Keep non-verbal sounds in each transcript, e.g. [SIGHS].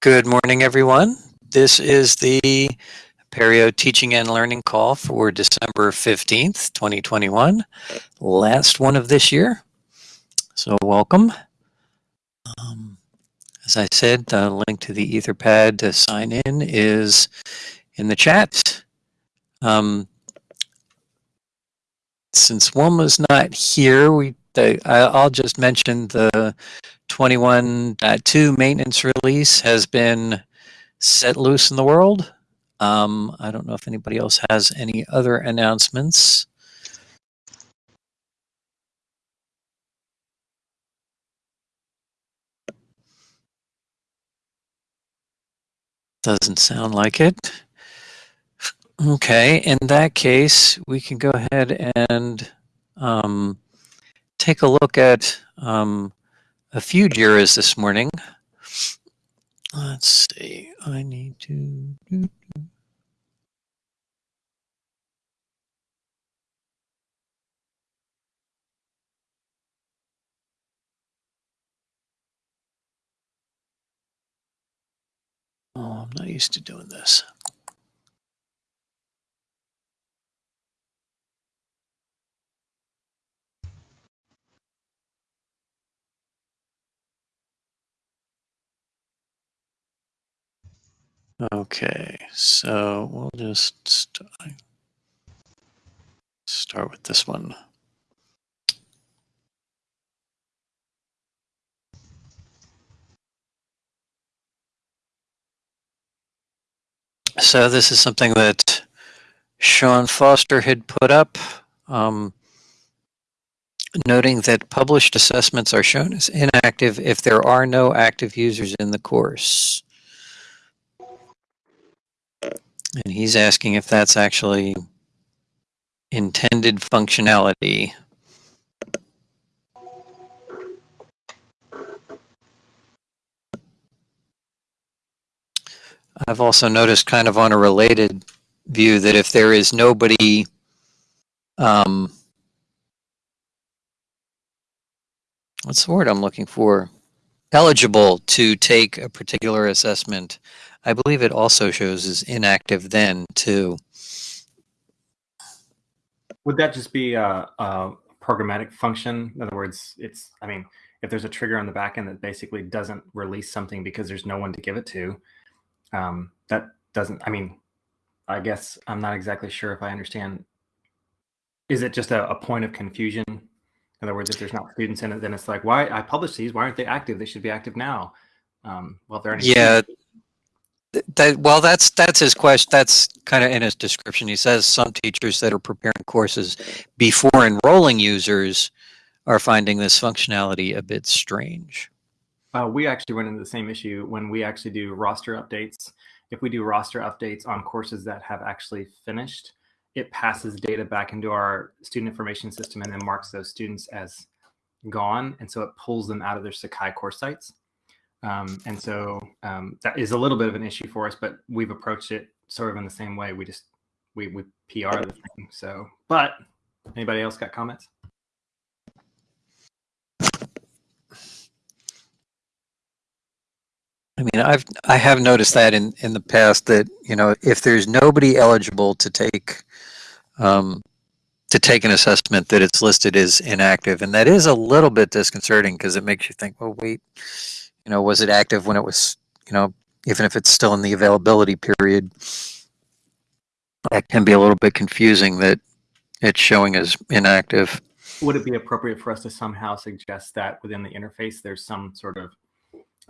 Good morning, everyone. This is the Apereo Teaching and Learning Call for December 15th, 2021. Last one of this year. So welcome. Um, as I said, the link to the Etherpad to sign in is in the chat. Um, since was not here, we the, I'll just mention the 21.2 maintenance release has been set loose in the world. Um, I don't know if anybody else has any other announcements. Doesn't sound like it. Okay, in that case, we can go ahead and um, take a look at um, a few JIRAs this morning. Let's see, I need to. Oh, I'm not used to doing this. Okay, so we'll just st start with this one. So this is something that Sean Foster had put up, um, noting that published assessments are shown as inactive if there are no active users in the course. And he's asking if that's actually intended functionality. I've also noticed kind of on a related view that if there is nobody um, what's the word I'm looking for? Eligible to take a particular assessment, I believe it also shows as inactive then too. Would that just be a, a, programmatic function? In other words, it's, I mean, if there's a trigger on the back end that basically doesn't release something because there's no one to give it to, um, that doesn't, I mean, I guess I'm not exactly sure if I understand. Is it just a, a point of confusion? In other words, if there's not students in it, then it's like, why I published these, why aren't they active? They should be active now. Um, well, if there are any yeah, that, well, that's that's his question. That's kind of in his description. He says some teachers that are preparing courses before enrolling users are finding this functionality a bit strange. Uh, we actually run into the same issue when we actually do roster updates. If we do roster updates on courses that have actually finished, it passes data back into our student information system and then marks those students as gone. And so it pulls them out of their Sakai course sites. Um, and so um, that is a little bit of an issue for us, but we've approached it sort of in the same way. We just, we, we PR the thing. So, but anybody else got comments? I mean, I've I have noticed that in in the past that you know if there's nobody eligible to take um, to take an assessment that it's listed as inactive, and that is a little bit disconcerting because it makes you think, well, wait, you know, was it active when it was, you know, even if it's still in the availability period, that can be a little bit confusing that it's showing as inactive. Would it be appropriate for us to somehow suggest that within the interface there's some sort of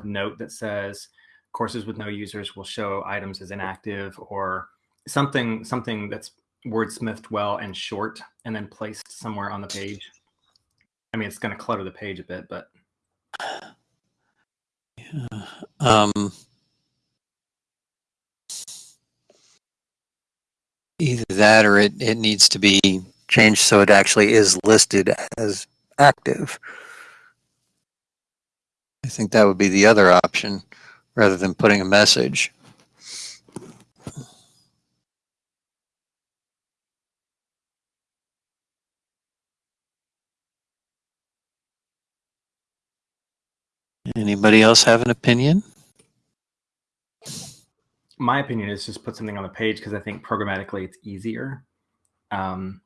note that says courses with no users will show items as inactive or something something that's wordsmithed well and short and then placed somewhere on the page. I mean, it's going to clutter the page a bit, but. Um, either that or it, it needs to be changed so it actually is listed as active. I think that would be the other option rather than putting a message. Anybody else have an opinion? my opinion is just put something on the page because I think programmatically it's easier. Um,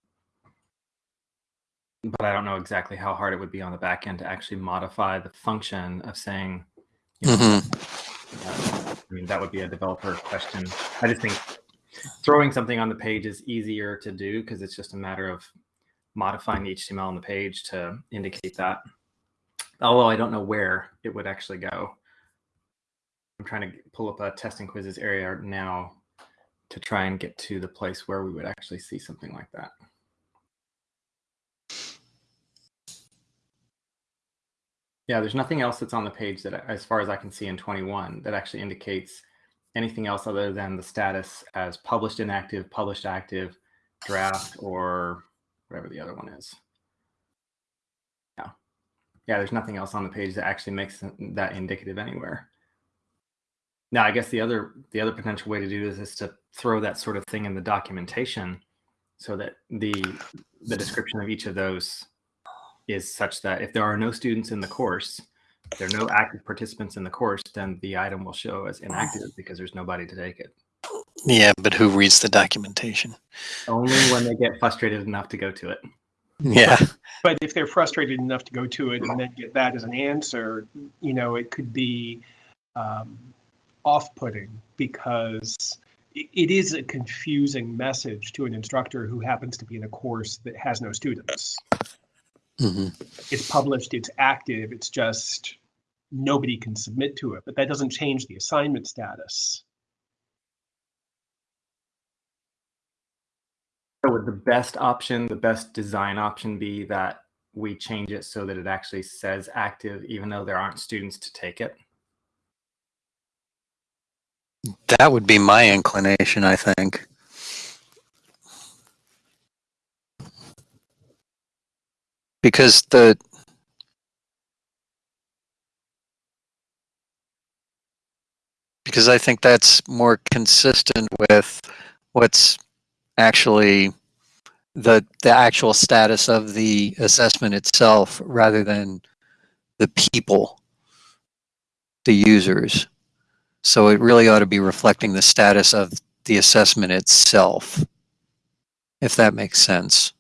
but I don't know exactly how hard it would be on the back end to actually modify the function of saying, you know, Mhm. uh, I mean, that would be a developer question. I just think throwing something on the page is easier to do because it's just a matter of modifying the HTML on the page to indicate that. Although I don't know where it would actually go. I'm trying to pull up a testing quizzes area now to try and get to the place where we would actually see something like that. Yeah, there's nothing else that's on the page that, as far as I can see in 21, that actually indicates anything else other than the status as published inactive, published active, draft, or whatever the other one is. Yeah. There's nothing else on the page that actually makes that indicative anywhere. Now, I guess the other the other potential way to do this is to throw that sort of thing in the documentation so that the the description of each of those is such that if there are no students in the course, there are no active participants in the course, then the item will show as inactive because there's nobody to take it. Yeah, but who reads the documentation? Only when they get frustrated enough to go to it. Yeah. But if they're frustrated enough to go to it and then get that as an answer, you know, it could be um, off-putting because it, is a confusing message to an instructor who happens to be in a course that has no students. hmm It's published, it's active, it's just nobody can submit to it, but that doesn't change the assignment status. So would the best option, the best design option be that we change it so that it actually says active even though there aren't students to take it? That would be my inclination, I think. Because the because I think that's more consistent with what's actually the the actual status of the assessment itself rather than the people the users so it really ought to be reflecting the status of the assessment itself if that makes sense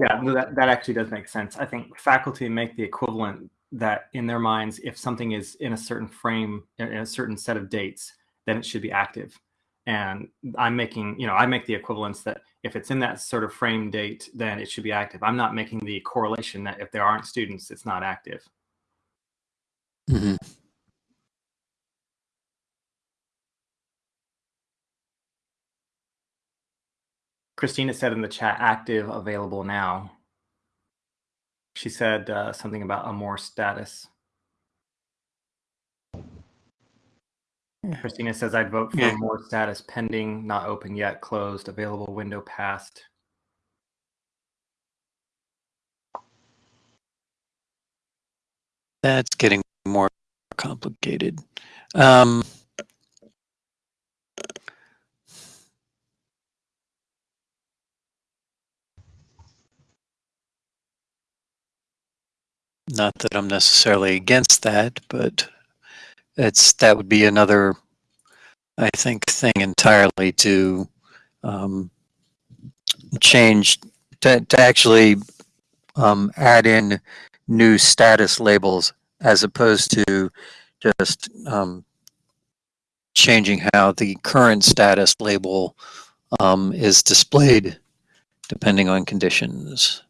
Yeah, that, that actually does make sense. I think faculty make the equivalent that in their minds, if something is in a certain frame, in a certain set of dates, then it should be active. And I'm making, you know, I make the equivalence that if it's in that sort of frame date, then it should be active. I'm not making the correlation that if there aren't students, it's not active. mm-hmm. Christina said in the chat, active, available now. She said uh, something about a more status. Christina says, I'd vote for Yeah. more status pending, not open yet, closed, available, window passed. that's getting more complicated um, not that i'm necessarily against that but it's that would be another i think thing entirely to um, change to, to actually um, add in new status labels as opposed to just um, changing how the current status label um, is displayed depending on conditions.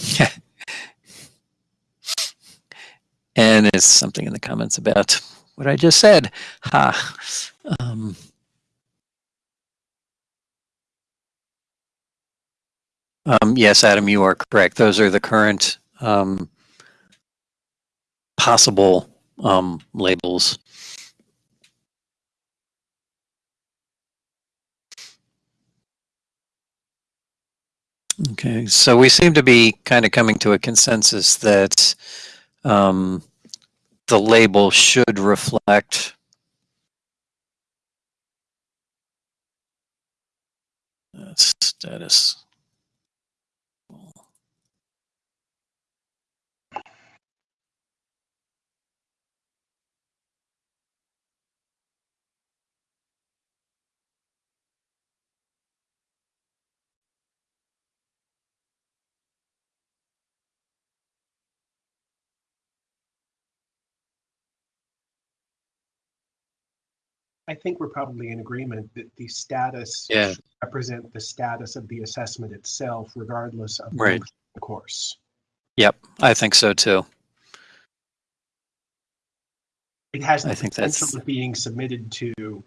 [LAUGHS] and it's something in the comments about what I just said. Ha. Um, Um, yes, Adam, you are correct. Those are the current um, possible um, labels. Okay, so we seem to be kind of coming to a consensus that um, the label should reflect status. I think we're probably in agreement that the status Yeah. should represent the status of the assessment itself, regardless of Right. the course. Yep, I think so too. It has the I think potential that's- of being submitted to,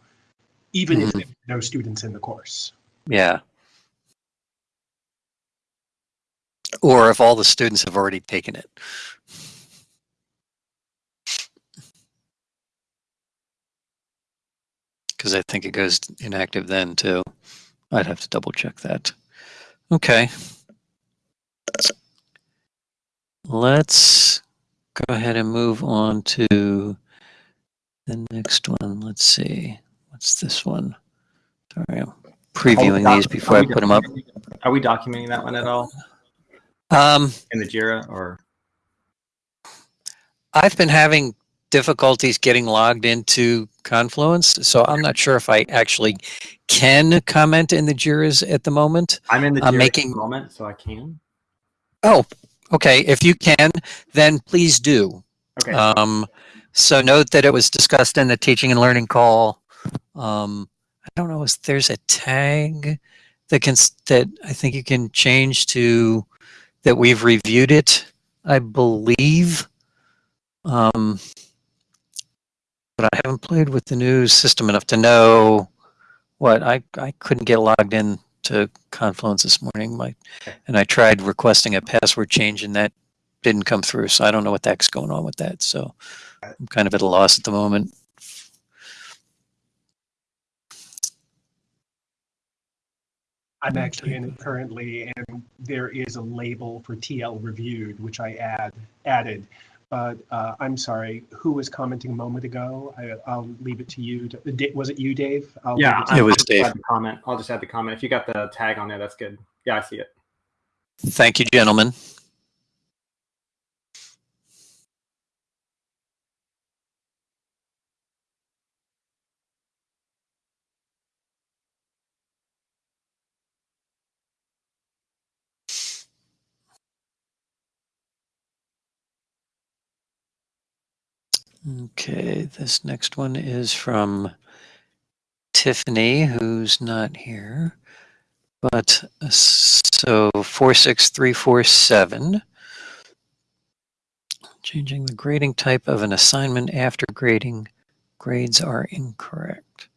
even if Mhm. there are no students in the course. Yeah. Or if all the students have already taken it. Because I think it goes inactive then too. I'd have to double check that. Okay. Let's go ahead and move on to the next one. Let's see. What's this one? Sorry, I'm previewing these before I put them up. Are we documenting that one at all Um, in the JIRA or? I've been having difficulties getting logged into Confluence, so I'm not sure if I actually can comment in the JIRAs at the moment. I'm in the I'm making- moment, so I can. Oh, okay. If you can, then please do. Okay. Um, so note that it was discussed in the teaching and learning call. Um, I don't know if there's a tag that can that I think you can change to that we've reviewed it. I believe. Um, but I haven't played with the new system enough to know what I I couldn't get logged in to Confluence this morning. My and I tried requesting a password change and that didn't come through. So I don't know what the heck's going on with that. So I'm kind of at a loss at the moment. I'm actually in it currently, and there is a label for TL reviewed, which I add, added. But uh, I'm sorry, who was commenting a moment ago? I, I'll leave it to you. to- Was it you, Dave? I'll Yeah, it It was I'll just Dave. the comment. I'll just add the comment. If you got the tag on there, that's good. Yeah, I see it. Thank you, gentlemen. Okay, this next one is from Tiffany, who's not here. But uh, so 46347. Changing the grading type of an assignment after grading grades are incorrect.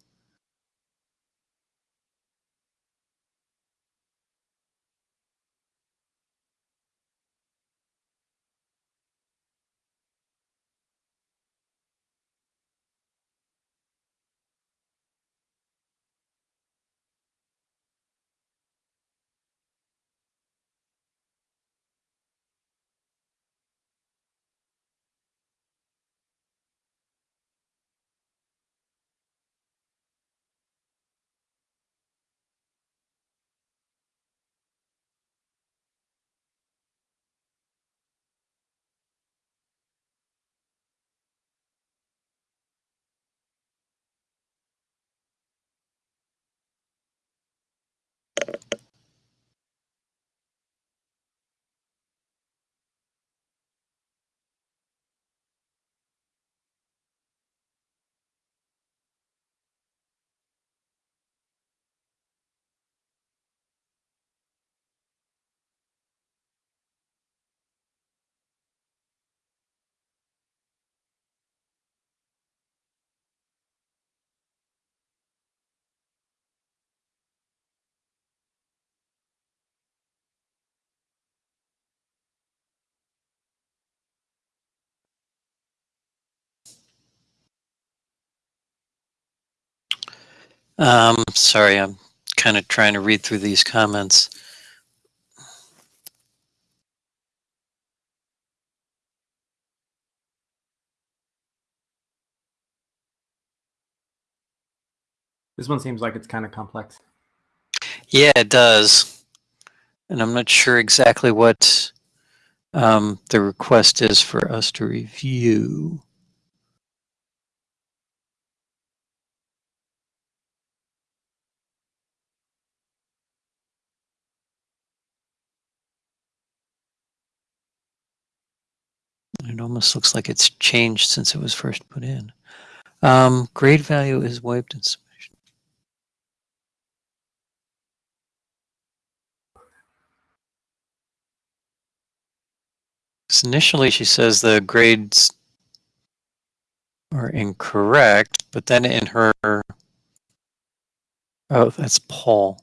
Um, sorry, I'm kind of trying to read through these comments. This one seems like it's kind of complex. Yeah, it does. And I'm not sure exactly what um, the request is for us to review. It almost looks like it's changed since it was first put in. Um, grade value is wiped in submission. So initially, she says the grades are incorrect, but then in her, oh, that's Paul.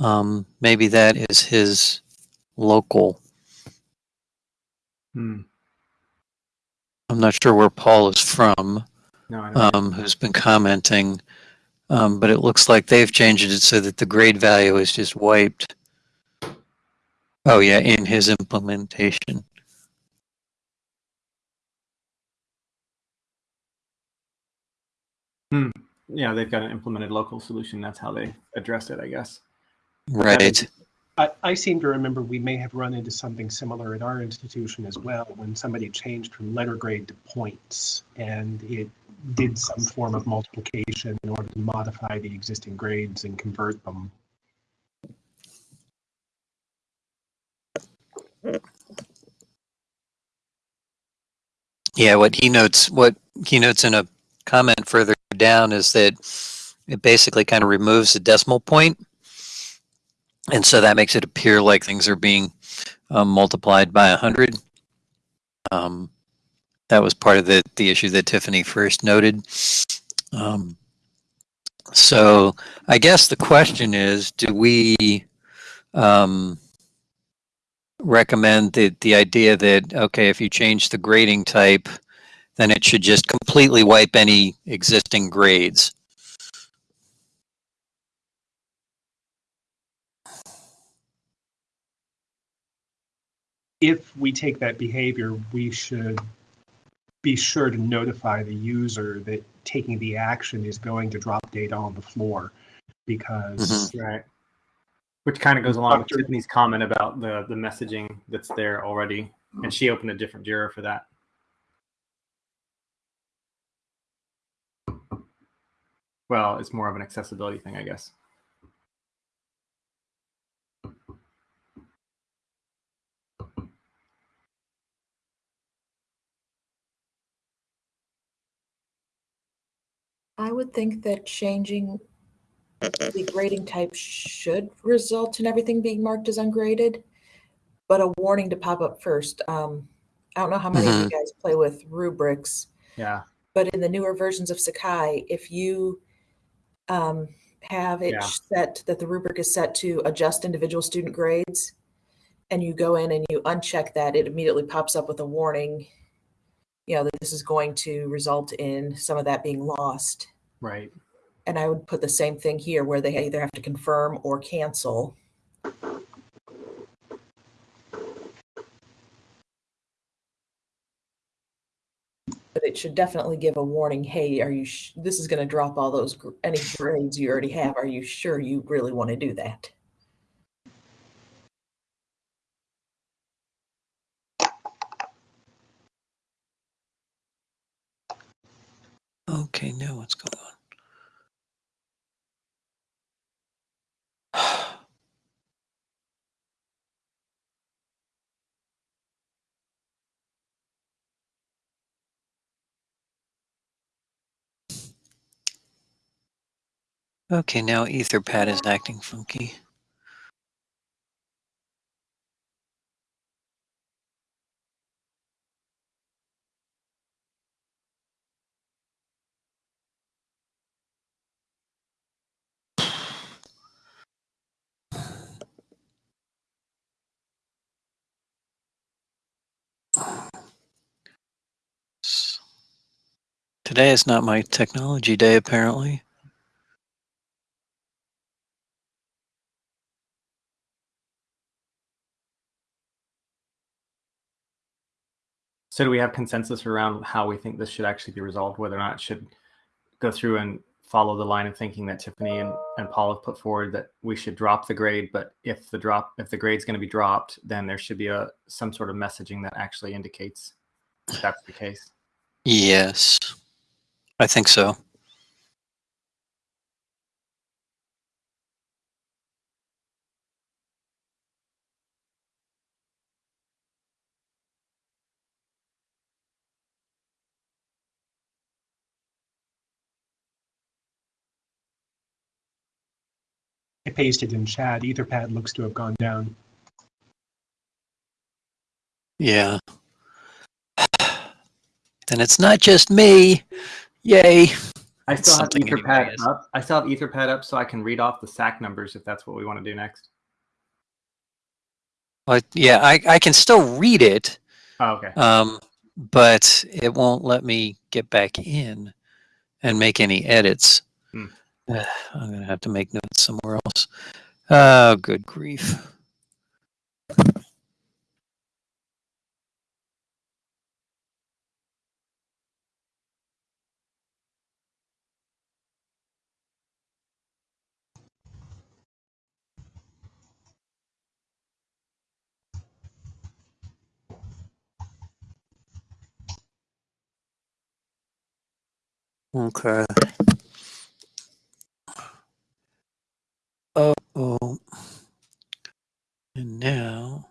Um, maybe that is his local. Hmm. I'm not sure where Paul is from. No, I don't. um, who's been commenting, um, but it looks like they've changed it so that the grade value is just wiped. Oh yeah, in his implementation. yeah, they've got an implemented local solution. That's how they addressed it, I guess. Right. I, I seem to remember we may have run into something similar at our institution as well when somebody changed from letter grade to points and it did some form of multiplication in order to modify the existing grades and convert them. Yeah, what he notes, what he notes in a comment further down is that it basically kind of removes the decimal point, and so that makes it appear like things are being um, multiplied by a hundred. Um, that was part of the the issue that Tiffany first noted. Um, so I guess the question is, do we um, recommend the the idea that okay, if you change the grading type, then it should just completely wipe any existing grades? If we take that behavior, we should be sure to notify the user that taking the action is going to drop data on the floor because mm-hmm. Right. Which kind of goes along with Doctor- Tiffany's comment about the the messaging that's there already, and she opened a different Jira for that. Well, it's more of an accessibility thing, I guess. I would think that changing the grading type should result in everything being marked as ungraded, but a warning to pop up first. Um, I don't know how many of you guys play with rubrics, Yeah. but in the newer versions of Sakai, if you um, have it Yeah. set that the rubric is set to adjust individual student grades, and you go in and you uncheck that, it immediately pops up with a warning, you know, that this is going to result in some of that being lost. Right. And I would put the same thing here where they either have to confirm or cancel. But it should definitely give a warning, hey, are you, sh- this is going to drop all those, gr- any grades you already have. Are you sure you really want to do that? What's going on? [SIGHS] Okay, now Etherpad is acting funky. Today is not my technology day, apparently. So do we have consensus around how we think this should actually be resolved, whether or not it should go through and follow the line of thinking that Tiffany and, and Paul have put forward that we should drop the grade, but if the drop if the grade's going to be dropped, then there should be a some sort of messaging that actually indicates that that's the case. Yes, I think so. I pasted in chat. Etherpad looks to have gone down. Yeah. [SIGHS] Then it's not just me. Yay. I still have Etherpad up. I still have Etherpad up so I can read off the SAK numbers if that's what we want to do next. But yeah, I, I can still read it, Oh, okay. um, but it won't let me get back in and make any edits. Hmm. [SIGHS] I'm gonna have to make notes somewhere else. Oh, good grief. Okay. Oh, oh. And now,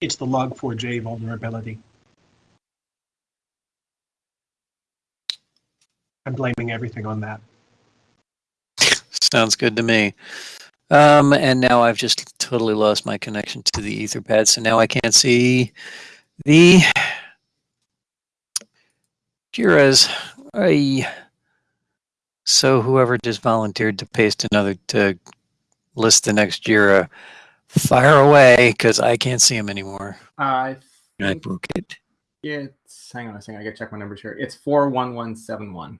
It's the log4j vulnerability. I'm blaming everything on that. sounds good to me. Um, and now I've just totally lost my connection to the Etherpad, so now I can't see the Jira's. Ay. So whoever just volunteered to paste another to list the next Jira, fire away because I can't see him anymore. I I broke it. it's hang on a second. I gotta check my numbers here. It's four one one seven one.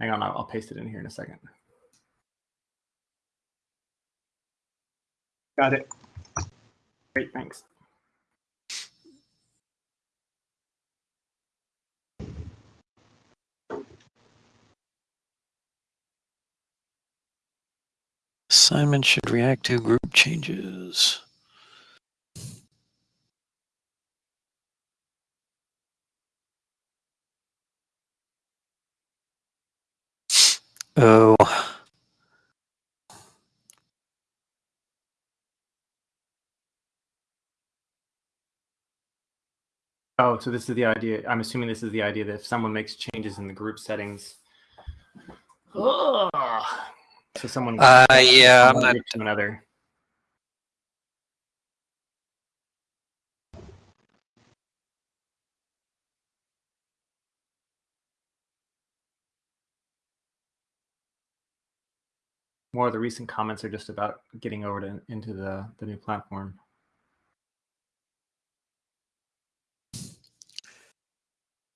Hang on, I'll, I'll paste it in here in a second. Got it. Great, thanks. Assignment should react to group changes. Oh, Oh, so this is the idea. I'm assuming this is the idea that if someone makes changes in the group settings, Ugh. So someone uh, yeah, I'm not. to another. More of the recent comments are just about getting over to into the the new platform.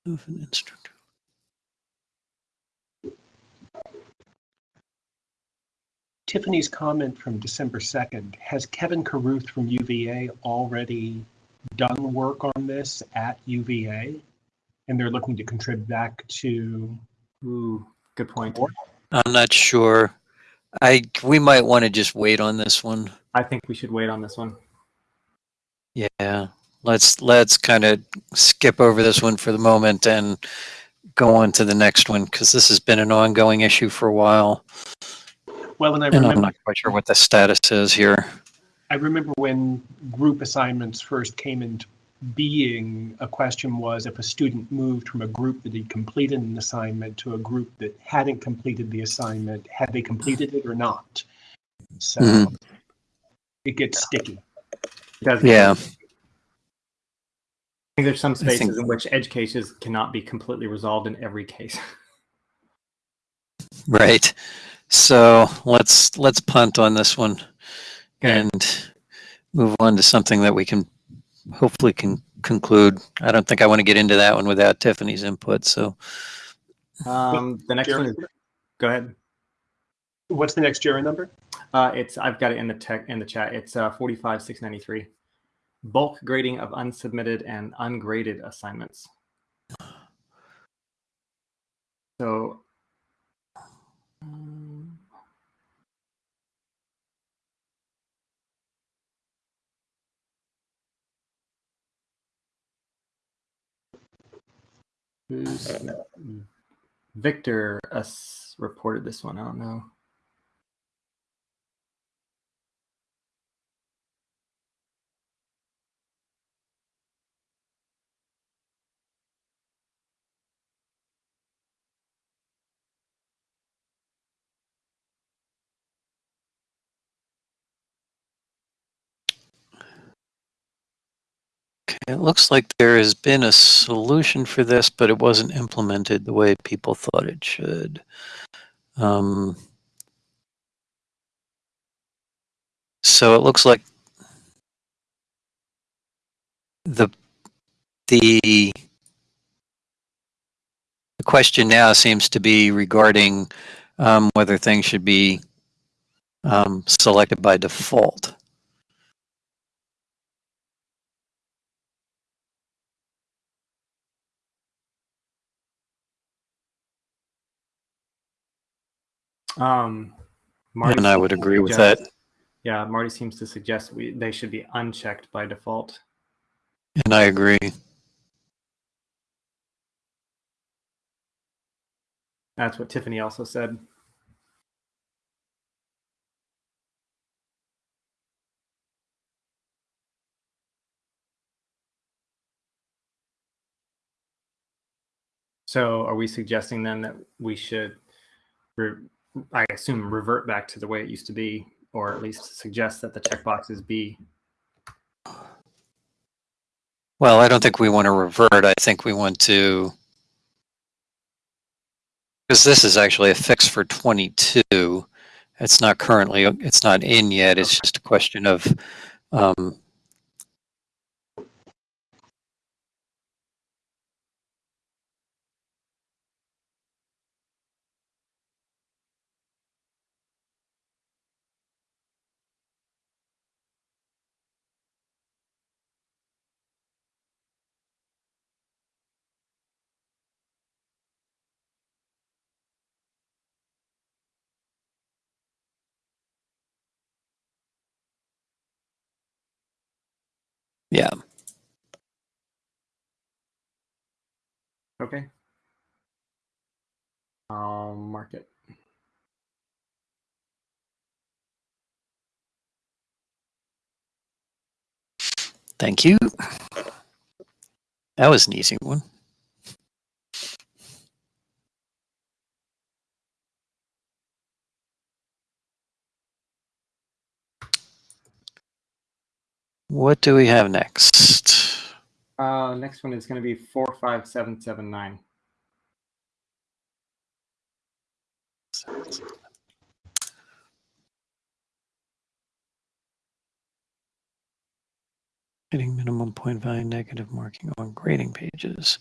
Of an instructor. Tiffany's comment from December 2nd, has Kevin Caruth from UVA already done work on this at UVA? And they're looking to contribute back to, Ooh, good point. I'm not sure. I we might want to just wait on this one. I think we should wait on this one. Yeah, let's let's kind of skip over this one for the moment and go on to the next one because this has been an ongoing issue for a while, well, and I and I'm remember, not quite sure what the status is here. I remember when group assignments first came into being, a question was if a student moved from a group that had completed an assignment to a group that hadn't completed the assignment, had they completed it or not? So Mhm. it gets sticky. It Yeah. I think there's some I think- spaces in which edge cases cannot be completely resolved in every case. Right. So let's let's punt on this one Okay. and move on to something that we can hopefully can conclude. I don't think I want to get into that one without Tiffany's input. So Um, the next one is, go ahead. What's the next JIRA number? Uh, it's I've got it in the tech in the chat. It's uh, 45 693. Bulk grading of unsubmitted and ungraded assignments. So who's mm, Victor uh, us reported this one. I don't know. It looks like there has been a solution for this, but it wasn't implemented the way people thought it should. Um, so it looks like the the the question now seems to be regarding um, whether things should be um, selected by default. Um, Marty And I would agree with that. Yeah, Marty seems to suggest we they should be unchecked by default. And I agree. That's what Tiffany also said. So are we suggesting then that we should, re- I assume, revert back to the way it used to be, or at least suggest that the checkboxes be? Well, I don't think we want to revert. I think we want to, because this is actually a fix for 22. It's not currently, it's not in yet. It's just a question of, um, yeah. Okay. I'll mark it. Thank you. That was an easy one. What do we have next? Uh, next one is going to be four five seven seven nine. Hitting minimum point value negative marking on grading pages.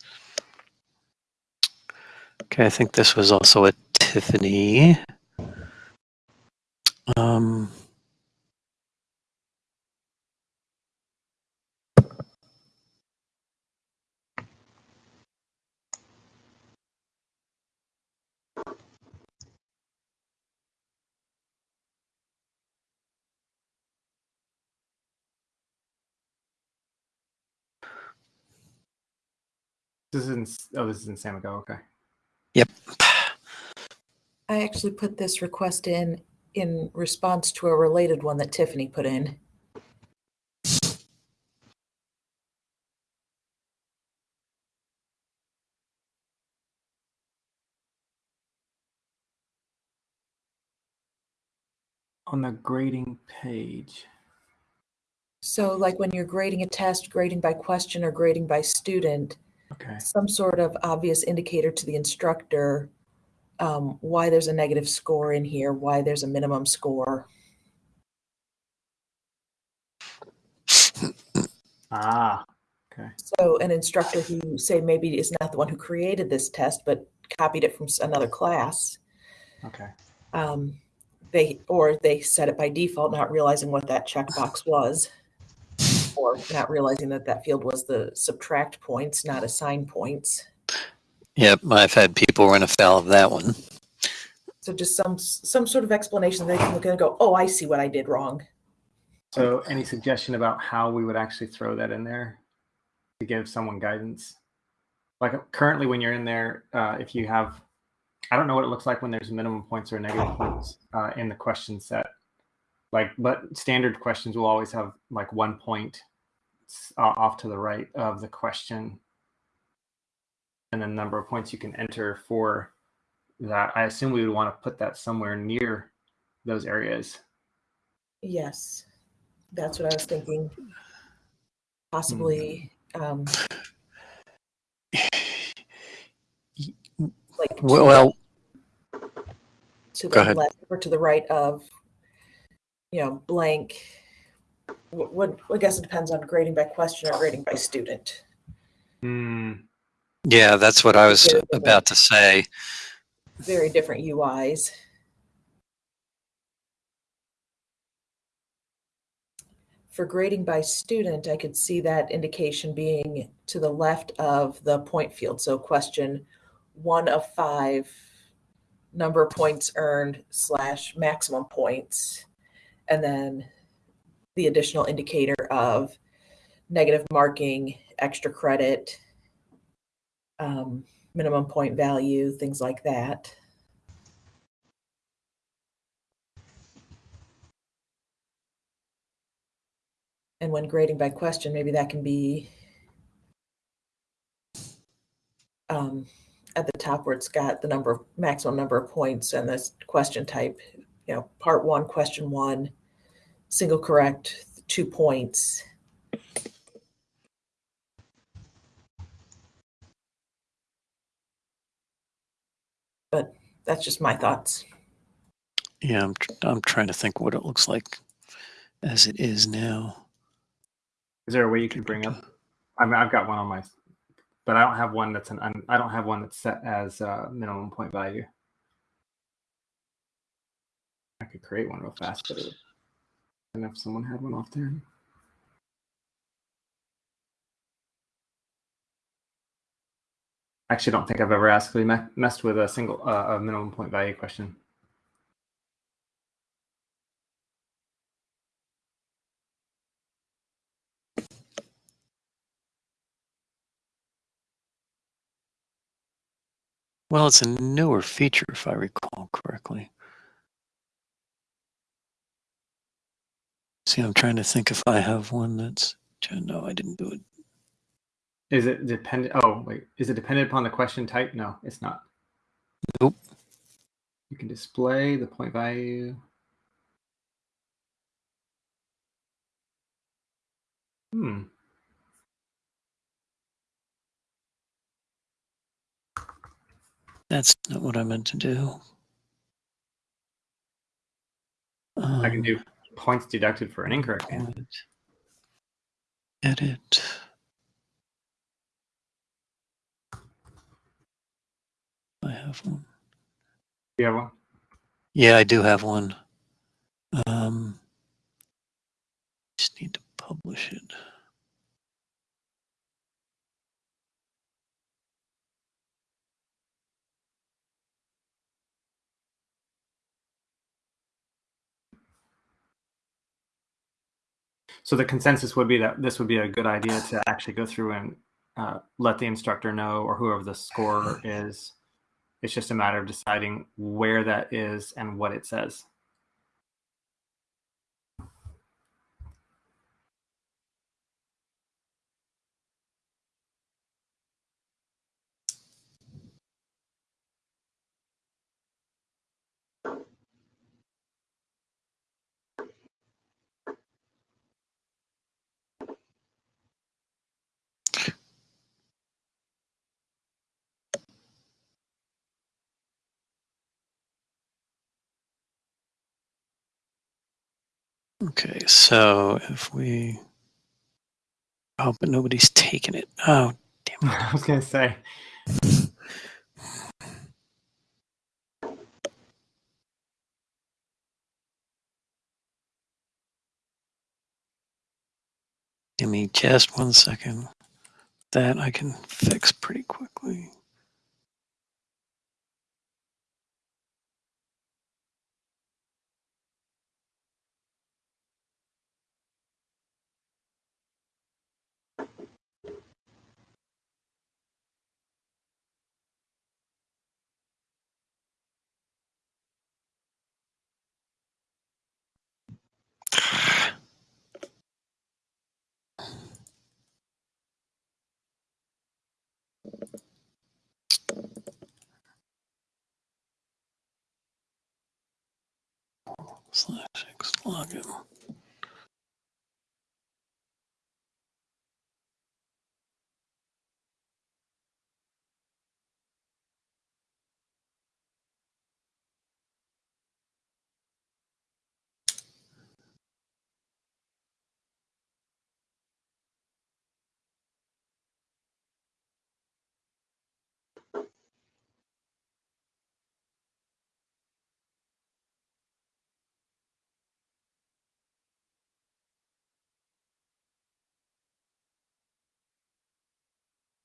Okay, I think this was also a Tiffany. Um, This is in, oh, this is in Samigo. Okay. Yep. I actually put this request in in response to a related one that Tiffany put in. On the grading page. So like when you're grading a test, grading by question or grading by student, Okay. some sort of obvious indicator to the instructor um, why there's a negative score in here, why there's a minimum score. Ah. Okay. So an instructor who say maybe is not the one who created this test, but copied it from another class, Okay. um, they or they set it by default, not realizing what that checkbox was, or not realizing that that field was the subtract points, not assign points. yep, I've had people run afoul of that one. So just some some sort of explanation they can look at and go, oh, I see what I did wrong. So, any suggestion about how we would actually throw that in there to give someone guidance? Like currently, when you're in there, uh, if you have, I don't know what it looks like when there's minimum points or negative points uh, in the question set. Like, but standard questions will always have like one point uh, off to the right of the question, and the number of points you can enter for that. I assume we would want to put that somewhere near those areas. Yes, that's what I was thinking. Possibly Um, [SIGHS] like to Well, to Go the ahead. left or to the right of, you know, blank. What, what I guess it depends on grading by question or grading by student. Hmm. yeah, that's what I was about to say. Very different UIs. For grading by student, I could see that indication being to the left of the point field. So question one of five, number of points earned slash maximum points. And then the additional indicator of negative marking, extra credit, um, minimum point value, things like that. And when grading by question, maybe that can be um, at the top where it's got the number of maximum number of points and this question type, you know, part one, question one, single correct, two points. But that's just my thoughts. Yeah, I'm, tr- I'm trying to think what it looks like as it is now. Is there a way you can bring up? I mean, I've got one on my, but I don't have one that's an. un- I don't have one that's set as uh, minimum point value. I could create one real fast, but it would- and if someone had one off there. I actually don't think I've ever actually me- messed with a single uh, a minimum point value question. Well, it's a newer feature, if I recall correctly. See, I'm trying to think if I have one that's. No, I didn't do it. Is it dependent? Oh, wait. Is it dependent upon the question type? No, it's not. Nope. You can display the point value. Hmm. That's not what I meant to do. I can Um, do points deducted for an incorrect answer. Edit. Edit. I have one. You have one? Yeah, I do have one. Um, just need to publish it. So the consensus would be that this would be a good idea to actually go through and uh, let the instructor know or whoever the scorer is. It's just a matter of deciding where that is and what it says. Okay, so if we. Oh, but nobody's taken it. Oh, damn it. [LAUGHS] I was going to say, Give me just one second. That I can fix pretty quickly. Slash X login.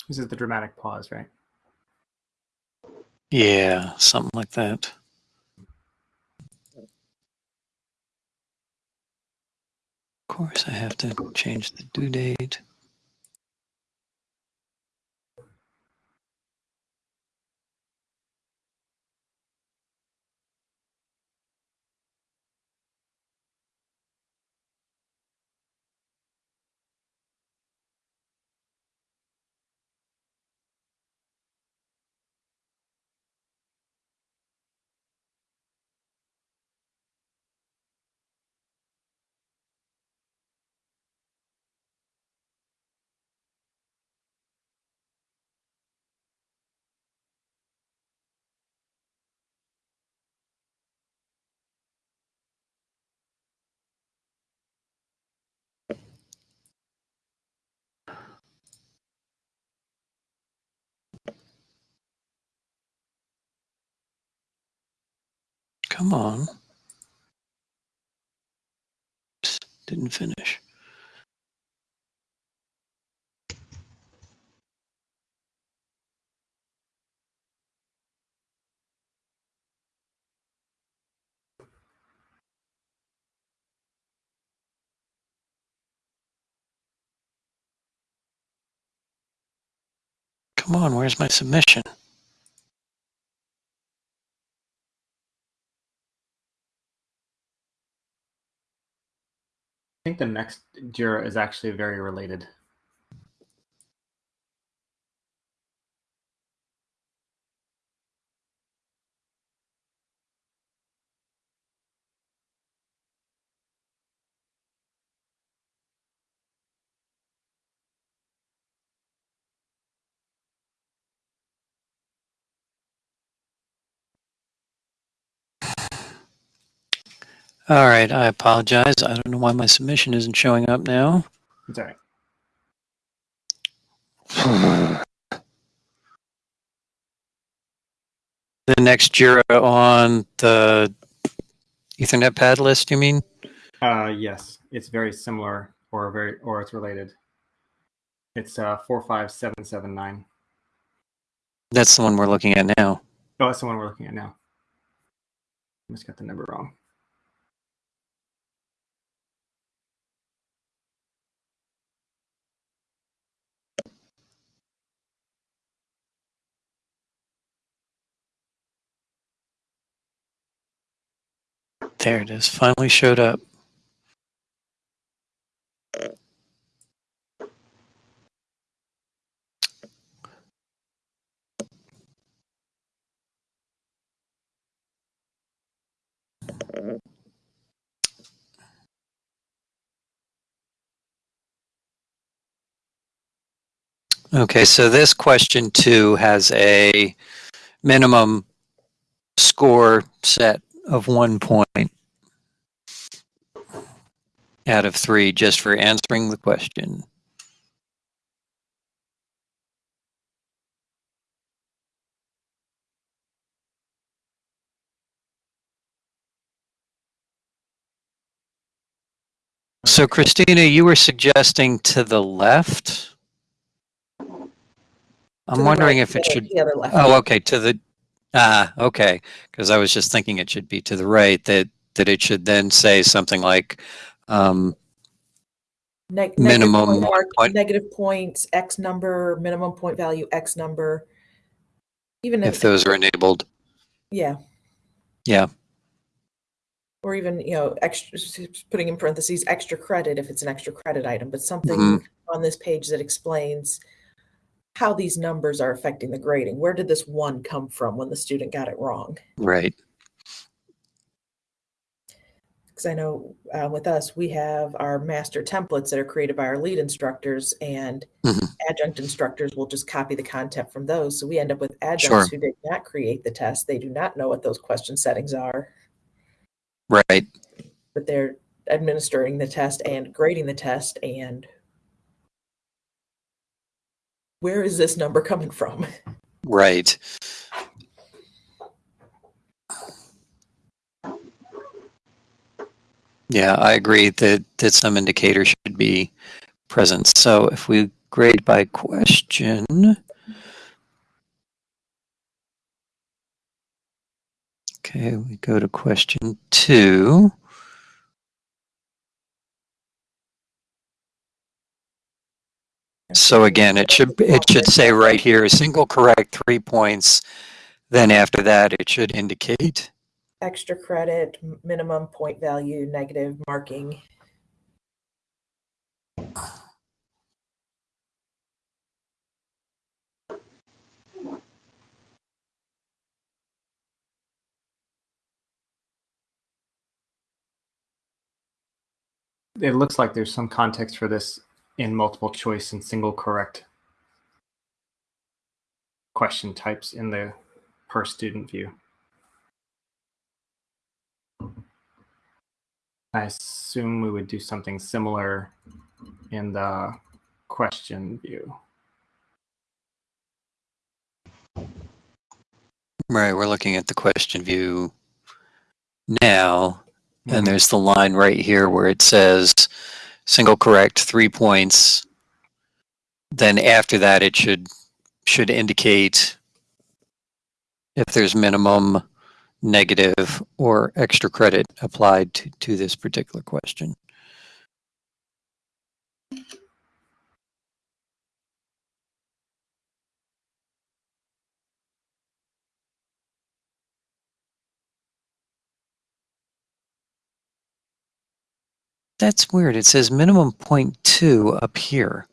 This is the dramatic pause, right? Yeah, something like that. Of course, I have to change the due date. Come on. Psst, Didn't finish. Come on, where's my submission? Think the next Jira is actually very related. All right, I apologize. I don't know why my submission isn't showing up now. It's all right. [SIGHS] The next Jira on the Etherpad list, you mean? Uh, yes, it's very similar or very or it's related. It's uh four five seven seven nine. That's the one we're looking at now. Oh, that's the one we're looking at now. I just got the number wrong. There it is. Finally showed up. Okay, so this question two has a minimum score set of one point out of three just for answering the question. So Christina, you were suggesting to the left? I'm wondering right, if it should The other left. Oh, okay, to the, ah, okay, because I was just thinking it should be to the right, that, that it should then say something like, um, Neg- minimum point one mark, point. negative points, X number, minimum point value, X number. Even if those are enabled. Yeah. Yeah. Or even, you know, extra, putting in parentheses, extra credit if it's an extra credit item, but something Mhm. on this page that explains how these numbers are affecting the grading. Where did this one come from when the student got it wrong? Right, Because I know uh, with us, we have our master templates that are created by our lead instructors, and Mhm. adjunct instructors will just copy the content from those. So we end up with Sure. adjuncts who did not create the test. They do not know what those question settings are, right, but they're administering the test and grading the test. And where is this number coming from? right. Yeah, I agree that, that some indicator should be present. So if we grade by question. Okay, we go to question two. So again, it should, it should say right here, a single correct, three points. Then after that, it should indicate, Extra credit, minimum point value, negative marking. It looks like there's some context for this in multiple choice and single correct question types in the per student view. I assume we would do something similar in the question view. right, we're looking at the question view now. Mhm. And there's the line right here where it says single correct, three points. Then after that, it should, should indicate if there's minimum, negative, or extra credit applied to, to this particular question. That's weird. It says minimum point two up here.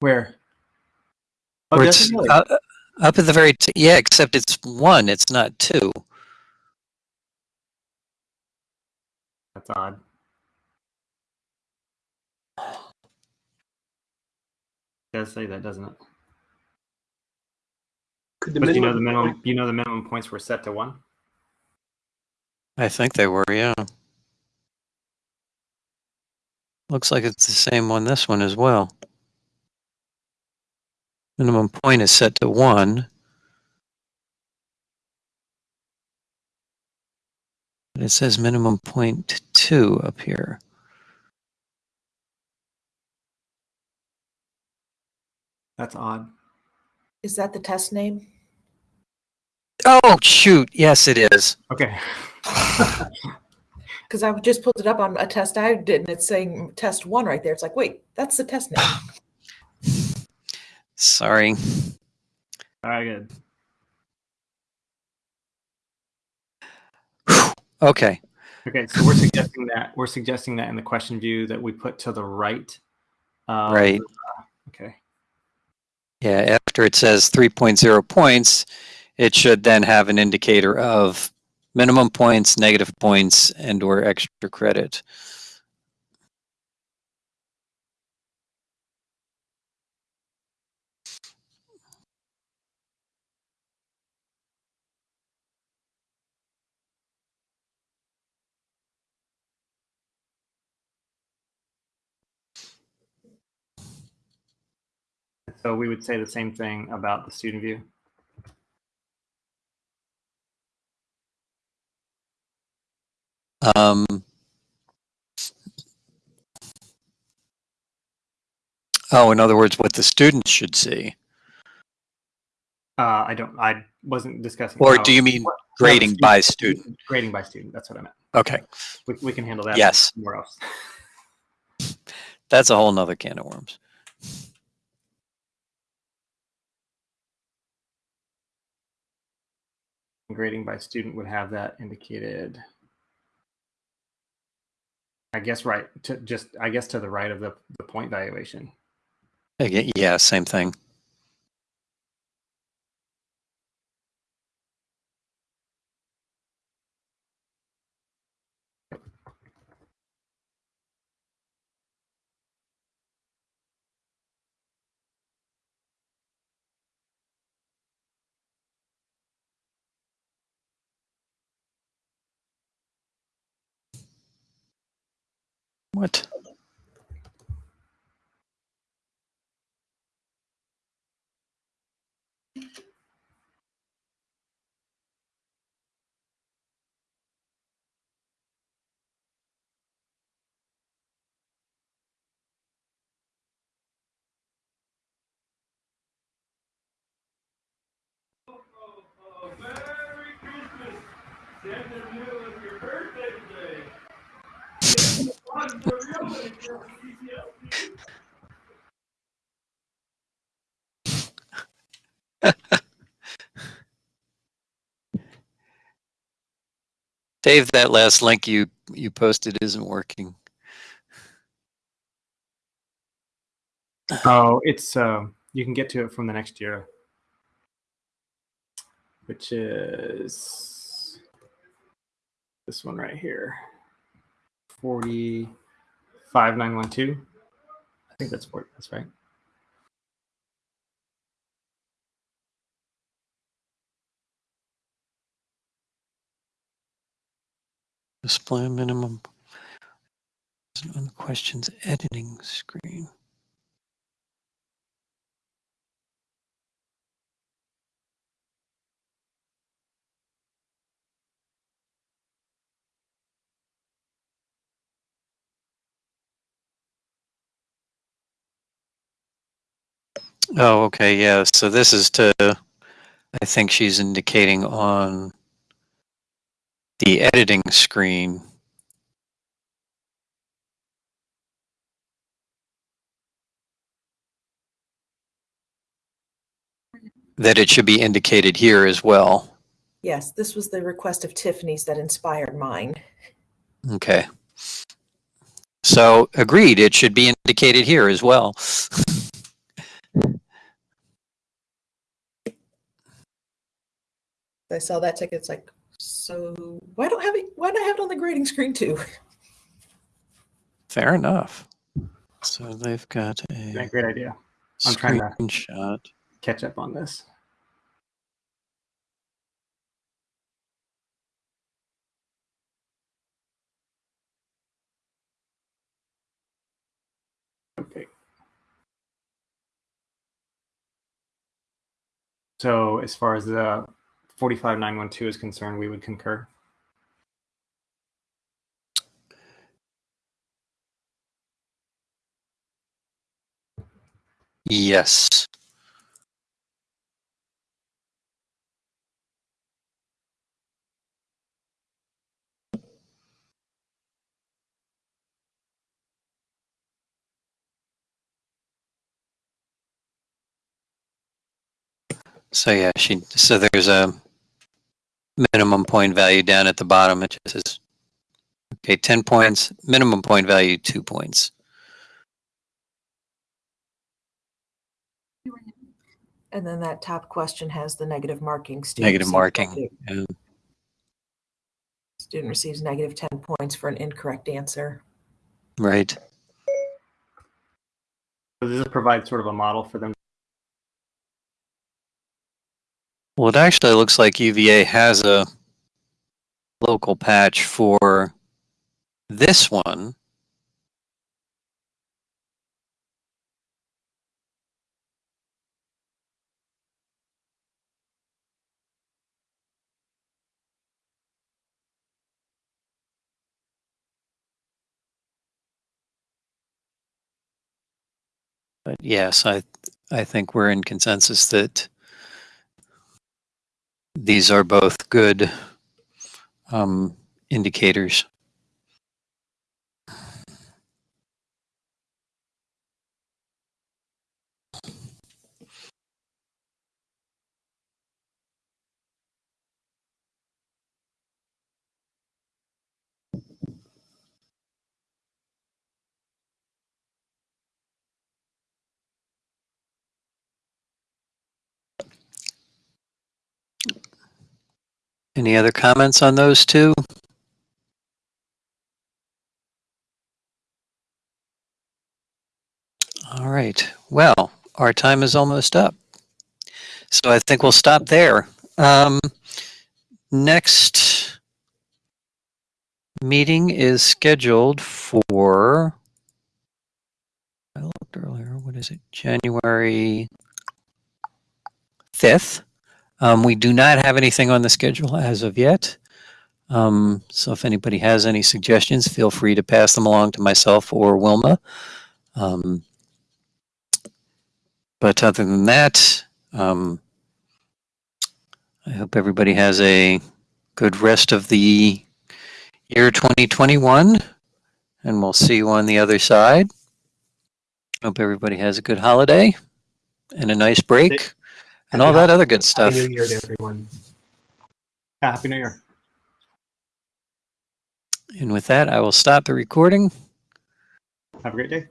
Where? Oh, Where it's uh, up at the very, t- yeah, except it's one, it's not two. That's odd. does say that, doesn't it? Could the But you know the minimum, minimum you know the minimum points were set to one? I think they were, yeah. Looks like it's the same on this one as well. Minimum point is set to one. But it says minimum point two up here. That's odd. Is that the test name? Oh, shoot. Yes, it is. Okay. [LAUGHS] Because I just pulled it up on a test I did, and it's saying test one right there. It's like, wait, that's the test name. [SIGHS] Sorry. All right, good. Okay. Okay, so we're suggesting that we're suggesting that in the question view that we put to the right. of Right. okay. Yeah, after it says 3.0 points, it should then have an indicator of minimum points, negative points, and or extra credit. So we would say the same thing about the student view. Um, oh, in other words, what the students should see. Uh, I don't. I wasn't discussing. Or do you mean grading no, by student? Grading by student. That's what I meant. Okay, We, we can handle that. Yes. Somewhere else. that's a whole nother can of worms. Grading by student would have that indicated. I guess right to just I guess to the right of the, the point valuation. Again, yeah, same thing. What? Dave, that last link you you posted isn't working. Oh, it's uh, you can get to it from the next Jira, which is this one right here, forty five nine one two. I think that's what that's right. Display minimum on the questions editing screen. Oh, okay, yeah. So this is to, I think she's indicating on the editing screen. That it should be indicated here as well. Yes, this was the request of Tiffany's that inspired mine. Okay. So agreed, it should be indicated here as well. [LAUGHS] I saw that ticket. It's like, so why don't have it? Why don't I have it on the grading screen too? Fair enough. So they've got Yeah, a great idea. I'm trying to- Catch up on this. Okay. So as far as the 45912 is concerned, we would concur. Yes. So yeah, she, so there's a minimum point value down at the bottom. It just says, okay, 10 points, minimum point value, two points. And then that top question has the negative marking. Student Negative receives marking. Yeah. Student receives negative 10 points for an incorrect answer. Right. So does this provide sort of a model for them? Well, it actually looks like UVA has a local patch for this one. But yes, I I think we're in consensus that these are both good um, indicators. Any other comments on those two? All right. Well, our time is almost up. So I think we'll stop there. Um, next meeting is scheduled for, I looked earlier, what is it? January 5th. Um, we do not have anything on the schedule as of yet. Um, so if anybody has any suggestions, feel free to pass them along to myself or Wilma. Um, but other than that, um, I hope everybody has a good rest of the year 2021, and we'll see you on the other side. Hope everybody has a good holiday and a nice break and all that other good stuff. Happy New Year to everyone. Happy New Year. And with that, I will stop the recording. Have a great day.